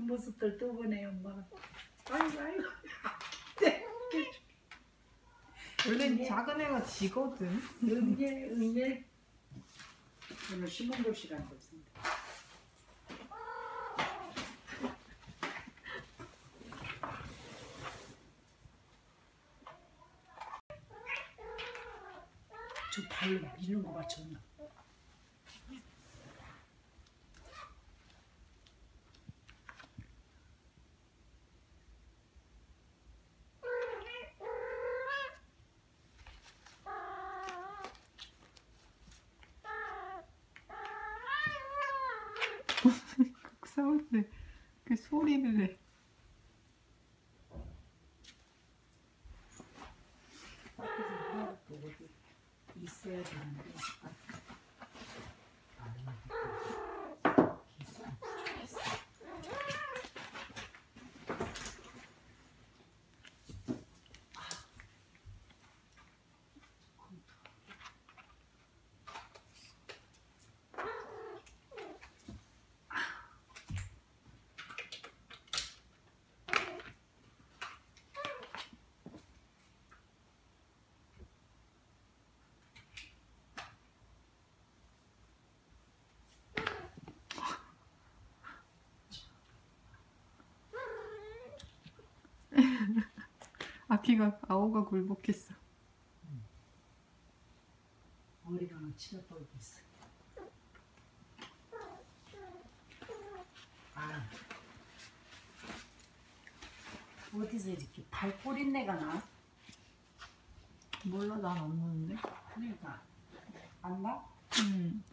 모습들 또 보네 엄마가. 아이고 아이고. 원래 작은 애가 지거든. 응애 응애. 오늘 심은글 시간도 없습니다. 저 발로 미는 거 봐, 존나. 때그 소리를 어디 있어야 되는데. 아기가 아오가 굴복했어. 머리가 막 치러버리고 있어. 아. 어디서 이렇게 발꼬린내가 나? 몰라 난안 나는데. 그러니까 안 나? 음.